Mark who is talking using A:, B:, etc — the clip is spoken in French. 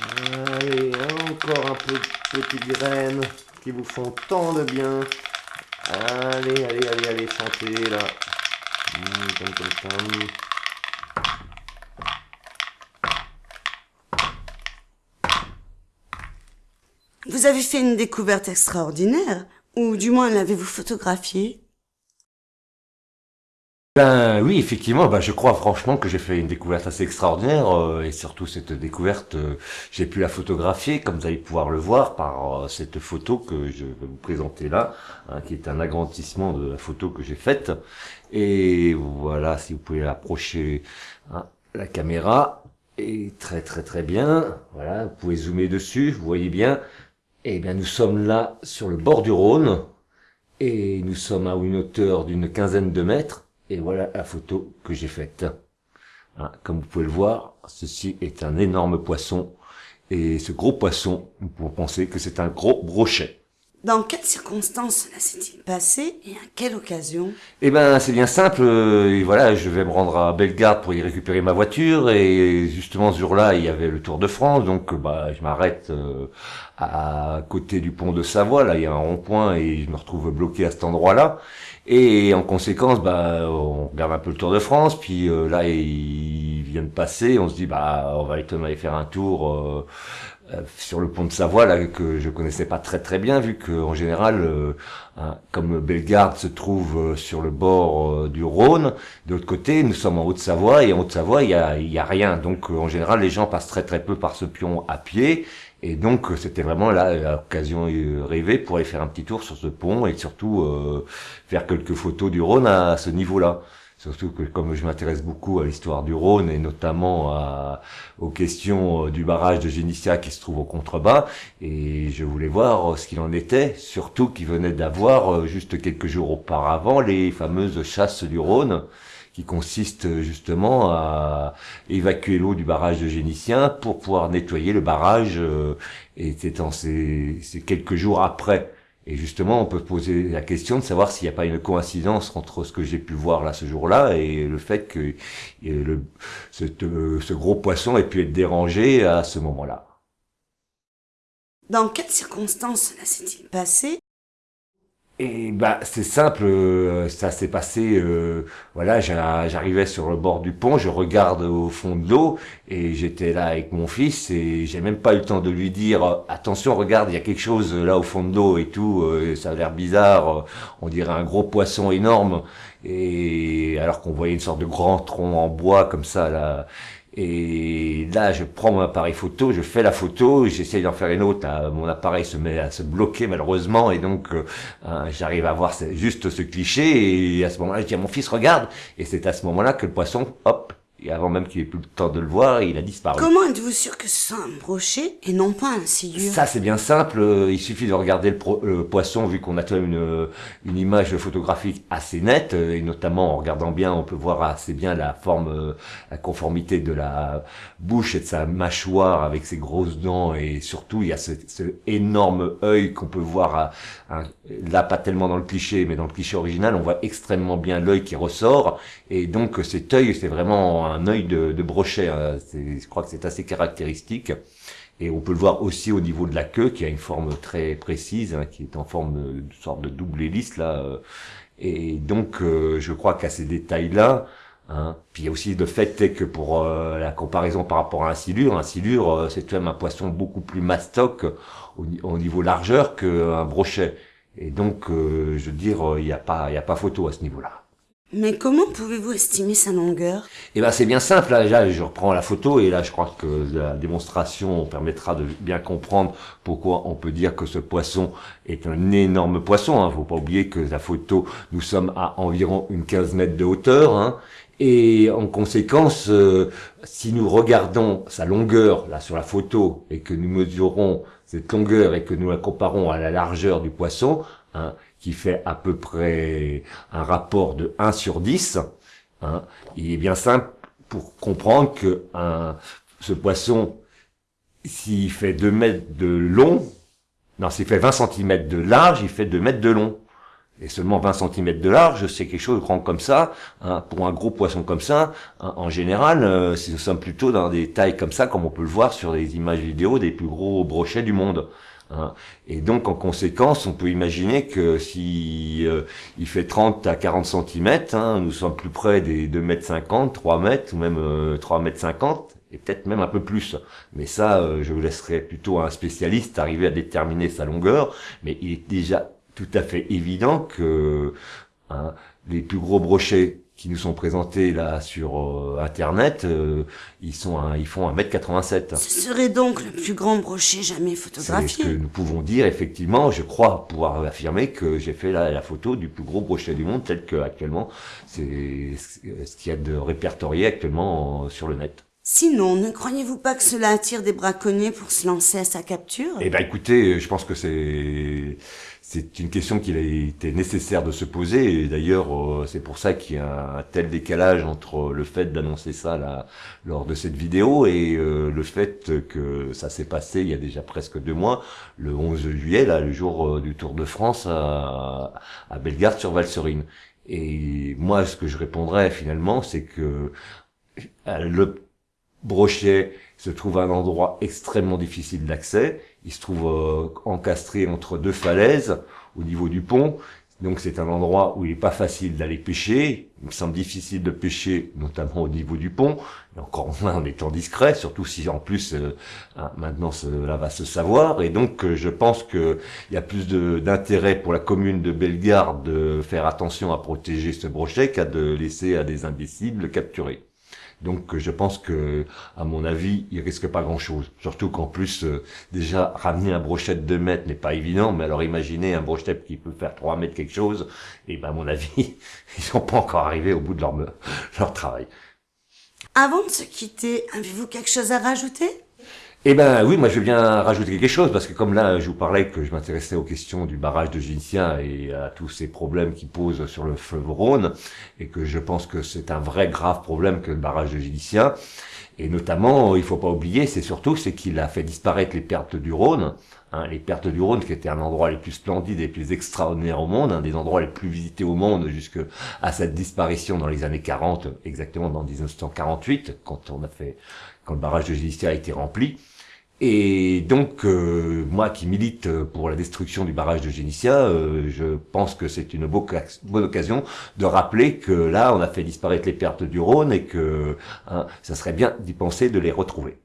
A: Allez, encore un peu de petites graines qui vous font tant de bien. Allez, allez, allez, allez, chantez là. Mmh, comme.
B: Vous avez fait une découverte extraordinaire, ou du moins l'avez-vous photographiée?
A: Ben oui, effectivement, ben, je crois franchement que j'ai fait une découverte assez extraordinaire, euh, et surtout cette découverte, euh, j'ai pu la photographier, comme vous allez pouvoir le voir, par euh, cette photo que je vais vous présenter là, hein, qui est un agrandissement de la photo que j'ai faite. Et voilà, si vous pouvez approcher hein, la caméra, et très très très bien, voilà, vous pouvez zoomer dessus, vous voyez bien, eh bien, nous sommes là sur le bord du Rhône et nous sommes à une hauteur d'une quinzaine de mètres et voilà la photo que j'ai faite. Hein, comme vous pouvez le voir, ceci est un énorme poisson et ce gros poisson, nous pouvons penser que c'est un gros brochet.
B: Dans quelles circonstances cela s'est-il passé et à quelle occasion
A: Eh ben, c'est bien simple. euh, voilà, je vais me rendre à Bellegarde pour y récupérer ma voiture et justement ce jour-là, il y avait le Tour de France, donc euh, bah je m'arrête euh, à côté du pont de Savoie. Là, il y a un rond-point et je me retrouve bloqué à cet endroit-là. Et en conséquence, bah on regarde un peu le Tour de France, puis euh, là il vient de passer, on se dit bah on va aller faire un tour. Euh, sur le pont de Savoie là que je connaissais pas très très bien vu que en général euh, hein, comme Bellegarde se trouve euh, sur le bord euh, du Rhône de l'autre côté nous sommes en Haute-Savoie et en Haute-Savoie il y a, y a rien. Donc euh, en général les gens passent très très peu par ce pion à pied. Et donc c'était vraiment là l'occasion rêvée pour aller faire un petit tour sur ce pont et surtout faire quelques photos du Rhône à ce niveau-là Surtout que comme je m'intéresse beaucoup à l'histoire du Rhône et notamment à, aux questions euh, du barrage de Génissia qui se trouve au contrebas, et je voulais voir euh, ce qu'il en était, surtout qu'il venait d'avoir euh, juste quelques jours auparavant les fameuses chasses du Rhône qui consistent euh, justement à évacuer l'eau du barrage de Génissien pour pouvoir nettoyer le barrage et c'est ces quelques jours après et justement, on peut poser la question de savoir s'il n'y a pas une coïncidence entre ce que j'ai pu voir là ce jour-là et le fait que euh, ce gros poisson ait pu être dérangé à ce moment-là.
B: Dans quelles circonstances cela s'est-il passé?
A: Et bah c'est simple, euh, ça s'est passé, euh, voilà, j'a- j'arrivais sur le bord du pont, je regarde au fond de l'eau et j'étais là avec mon fils et j'ai même pas eu le temps de lui dire euh, attention regarde il y a quelque chose là au fond de l'eau et tout, euh, ça a l'air bizarre, on dirait un gros poisson énorme et alors qu'on voyait une sorte de grand tronc en bois comme ça là. Et là, je prends mon appareil photo, je fais la photo, j'essaye d'en faire une autre. là, mon appareil se met à se bloquer malheureusement, et donc euh, euh, j'arrive à voir juste ce cliché. Et à ce moment-là, je dis à mon fils, regarde. Et c'est à ce moment-là que le poisson, hop, et avant même qu'il ait plus le temps de le voir, il a disparu.
B: Comment êtes-vous sûr que ce soit un brochet et non pas un sciure?
A: Ça c'est bien simple, euh, il suffit de regarder le, pro- le poisson vu qu'on a quand même une, une image photographique assez nette euh, et notamment en regardant bien on peut voir assez bien la forme, euh, la conformité de la bouche et de sa mâchoire avec ses grosses dents. Et surtout il y a ce, ce énorme œil qu'on peut voir à- à- là pas tellement dans le cliché mais dans le cliché original on voit extrêmement bien l'œil qui ressort. Et donc cet œil c'est vraiment un œil de, de brochet, hein. Je crois que c'est assez caractéristique. Et on peut le voir aussi au niveau de la queue, qui a une forme très précise, hein, qui est en forme de, sorte de double hélice là. euh. Et donc, euh, je crois qu'à ces détails-là, hein, puis il y a aussi le fait que pour euh, la comparaison par rapport à un silure, un silure, euh, c'est quand même un poisson beaucoup plus mastoc au, ni- au niveau largeur qu'un brochet. Et donc, euh, je veux dire, il n'y a pas, il a pas photo à ce niveau-là.
B: Mais comment pouvez-vous estimer sa longueur?
A: Eh ben c'est bien simple, là, je reprends la photo et là je crois que la démonstration permettra de bien comprendre pourquoi on peut dire que ce poisson est un énorme poisson. Hein. Faut pas oublier que la photo, nous sommes à environ une 15 mètres de hauteur. Hein. Et en conséquence, euh, si nous regardons sa longueur là sur la photo et que nous mesurons cette longueur et que nous la comparons à la largeur du poisson, hein, qui fait à peu près un rapport de 1 sur 10, hein, il est bien simple pour comprendre que ce poisson, s'il fait 2 mètres de long, non, s'il fait 20 cm de large, il fait 2 mètres de long. Et seulement 20 cm de large, c'est quelque chose de grand comme ça. Hein. Pour un gros poisson comme ça, hein, en général, euh, nous sommes plutôt dans des tailles comme ça, comme on peut le voir sur les images vidéo des plus gros brochets du monde. Hein. Et donc, en conséquence, on peut imaginer que si euh, il fait 30 à 40 cm, hein, nous sommes plus près des 2 mètres 50, 3 mètres, ou même euh, 3 mètres 50, et peut-être même un peu plus. Mais ça, euh, je vous laisserai plutôt un spécialiste arriver à déterminer sa longueur. Mais il est déjà tout à fait évident que hein, les plus gros brochets qui nous sont présentés là sur euh, internet, euh, ils sont ils font 1m87.
B: Ce serait donc le plus grand brochet jamais photographié.
A: C'est ce que nous pouvons dire effectivement, je crois pouvoir affirmer que j'ai fait la, la photo du plus gros brochet du monde tel que actuellement c'est ce qu'il y a de répertorié actuellement sur le net.
B: Sinon, ne croyez-vous pas que cela attire des braconniers pour se lancer à sa capture?
A: Eh ben, écoutez, je pense que c'est c'est une question qu'il a été nécessaire de se poser. Et d'ailleurs, euh, c'est pour ça qu'il y a un tel décalage entre le fait d'annoncer ça là, lors de cette vidéo et euh, le fait que ça s'est passé il y a déjà presque deux mois, le 11 juillet, là, le jour euh, du Tour de France à, à Bellegarde sur Valserine. Et moi, ce que je répondrais finalement, c'est que le Brochet se trouve à un endroit extrêmement difficile d'accès. Il se trouve euh, encastré entre deux falaises au niveau du pont. Donc c'est un endroit où il n'est pas facile d'aller pêcher. Il me semble difficile de pêcher, notamment au niveau du pont, et encore moins en étant discret, surtout si en plus euh, hein, maintenant cela va se savoir. Et donc euh, je pense qu'il y a plus d'intérêt pour la commune de Bellegarde de faire attention à protéger ce brochet qu'à de laisser à des imbéciles le capturer. Donc je pense que, à mon avis, il risque pas grand-chose. Surtout qu'en plus, euh, déjà, ramener un brochet de 2 mètres n'est pas évident, mais alors imaginez un brochet qui peut faire 3 mètres quelque chose, et ben à mon avis, ils sont pas encore arrivés au bout de leur, leur travail.
B: Avant de se quitter, avez-vous quelque chose à rajouter?
A: Eh ben oui, moi je veux bien rajouter quelque chose, parce que comme là je vous parlais que je m'intéressais aux questions du barrage de Gincia et à tous ces problèmes qui posent sur le fleuve Rhône, et que je pense que c'est un vrai grave problème que le barrage de Gincia, et notamment, il faut pas oublier, c'est surtout c'est qu'il a fait disparaître les pertes du Rhône, hein, les pertes du Rhône qui étaient un endroit les plus splendides et les plus extraordinaires au monde, un des endroits les plus visités au monde jusque à cette disparition dans les années 40, exactement dans 1948, quand on a fait, quand le barrage de Gincia a été rempli. Et donc, euh, moi qui milite pour la destruction du barrage de Génitia, euh, je pense que c'est une bonne occasion de rappeler que là, on a fait disparaître les pertes du Rhône et que hein, ça serait bien d'y penser de les retrouver.